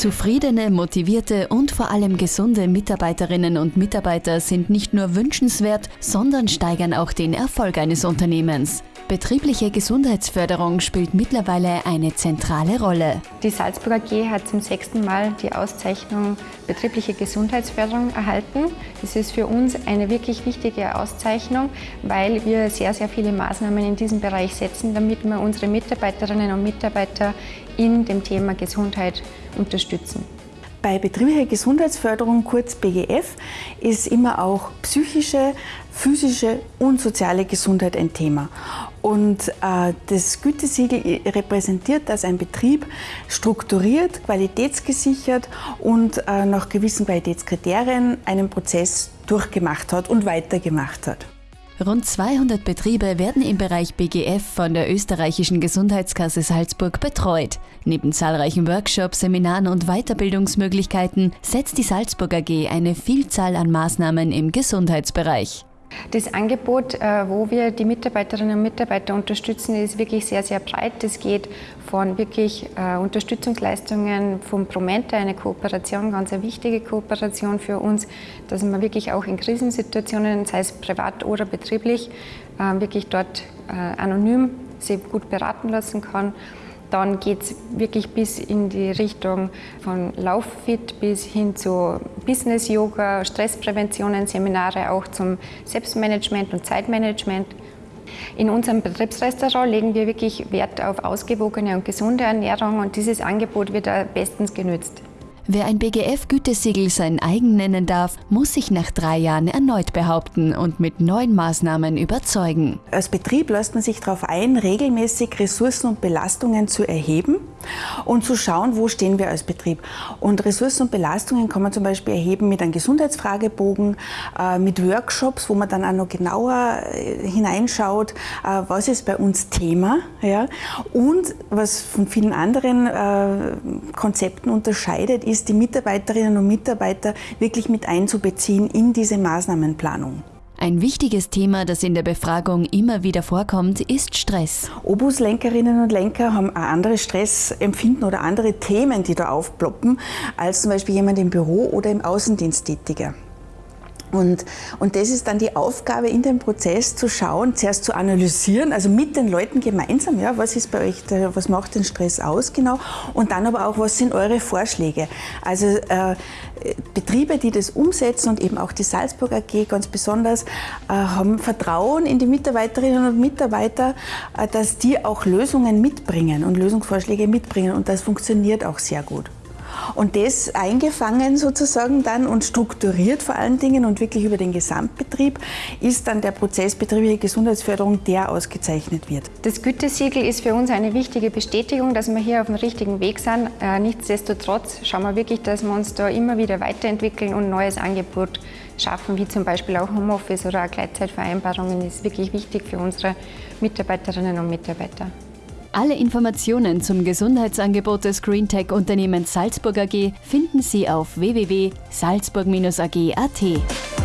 Zufriedene, motivierte und vor allem gesunde Mitarbeiterinnen und Mitarbeiter sind nicht nur wünschenswert, sondern steigern auch den Erfolg eines Unternehmens. Betriebliche Gesundheitsförderung spielt mittlerweile eine zentrale Rolle. Die Salzburger AG hat zum sechsten Mal die Auszeichnung Betriebliche Gesundheitsförderung erhalten. Das ist für uns eine wirklich wichtige Auszeichnung, weil wir sehr, sehr viele Maßnahmen in diesem Bereich setzen, damit wir unsere Mitarbeiterinnen und Mitarbeiter in dem Thema Gesundheit unterstützen. Bei betrieblicher Gesundheitsförderung, kurz BGF, ist immer auch psychische, physische und soziale Gesundheit ein Thema. Und äh, das Gütesiegel repräsentiert, dass ein Betrieb strukturiert, qualitätsgesichert und äh, nach gewissen Qualitätskriterien einen Prozess durchgemacht hat und weitergemacht hat. Rund 200 Betriebe werden im Bereich BGF von der österreichischen Gesundheitskasse Salzburg betreut. Neben zahlreichen Workshops, Seminaren und Weiterbildungsmöglichkeiten setzt die Salzburg AG eine Vielzahl an Maßnahmen im Gesundheitsbereich. Das Angebot, äh, wo wir die Mitarbeiterinnen und Mitarbeiter unterstützen, ist wirklich sehr, sehr breit. Das geht von wirklich äh, Unterstützungsleistungen vom Promenta, eine Kooperation, ganz eine wichtige Kooperation für uns, dass man wirklich auch in Krisensituationen, sei es privat oder betrieblich, äh, wirklich dort anonym sich gut beraten lassen kann. Dann geht es wirklich bis in die Richtung von Lauffit bis hin zu Business-Yoga, Stresspräventionen, Seminare auch zum Selbstmanagement und Zeitmanagement. In unserem Betriebsrestaurant legen wir wirklich Wert auf ausgewogene und gesunde Ernährung und dieses Angebot wird bestens genützt. Wer ein BGF-Gütesiegel sein eigen nennen darf, muss sich nach drei Jahren erneut behaupten und mit neuen Maßnahmen überzeugen. Als Betrieb lässt man sich darauf ein, regelmäßig Ressourcen und Belastungen zu erheben und zu schauen, wo stehen wir als Betrieb. Und Ressourcen und Belastungen kann man zum Beispiel erheben mit einem Gesundheitsfragebogen, äh, mit Workshops, wo man dann auch noch genauer äh, hineinschaut, äh, was ist bei uns Thema. Und was von vielen anderen Konzepten unterscheidet, ist die Mitarbeiterinnen und Mitarbeiter wirklich mit einzubeziehen in diese Maßnahmenplanung. Ein wichtiges Thema, das in der Befragung immer wieder vorkommt, ist Stress. Obuslenkerinnen und Lenker haben ein anderes Stressempfinden oder andere Themen, die da aufploppen, als zum Beispiel jemand im Büro oder im Außendienst tätiger. Und, und das ist dann die Aufgabe in dem Prozess zu schauen, zuerst zu analysieren, also mit den Leuten gemeinsam, ja, was ist bei euch, was macht den Stress aus genau und dann aber auch, was sind eure Vorschläge. Also äh, Betriebe, die das umsetzen und eben auch die Salzburg AG ganz besonders, äh, haben Vertrauen in die Mitarbeiterinnen und Mitarbeiter, äh, dass die auch Lösungen mitbringen und Lösungsvorschläge mitbringen und das funktioniert auch sehr gut. Und das eingefangen sozusagen dann und strukturiert vor allen Dingen und wirklich über den Gesamtbetrieb ist dann der Prozess betriebliche Gesundheitsförderung, der ausgezeichnet wird. Das Gütesiegel ist für uns eine wichtige Bestätigung, dass wir hier auf dem richtigen Weg sind. Äh, nichtsdestotrotz schauen wir wirklich, dass wir uns da immer wieder weiterentwickeln und neues Angebot schaffen, wie zum Beispiel auch Homeoffice oder Gleitzeitvereinbarungen, ist wirklich wichtig für unsere Mitarbeiterinnen und Mitarbeiter. Alle Informationen zum Gesundheitsangebot des GreenTech-Unternehmens Salzburg AG finden Sie auf www.salzburg-ag.at.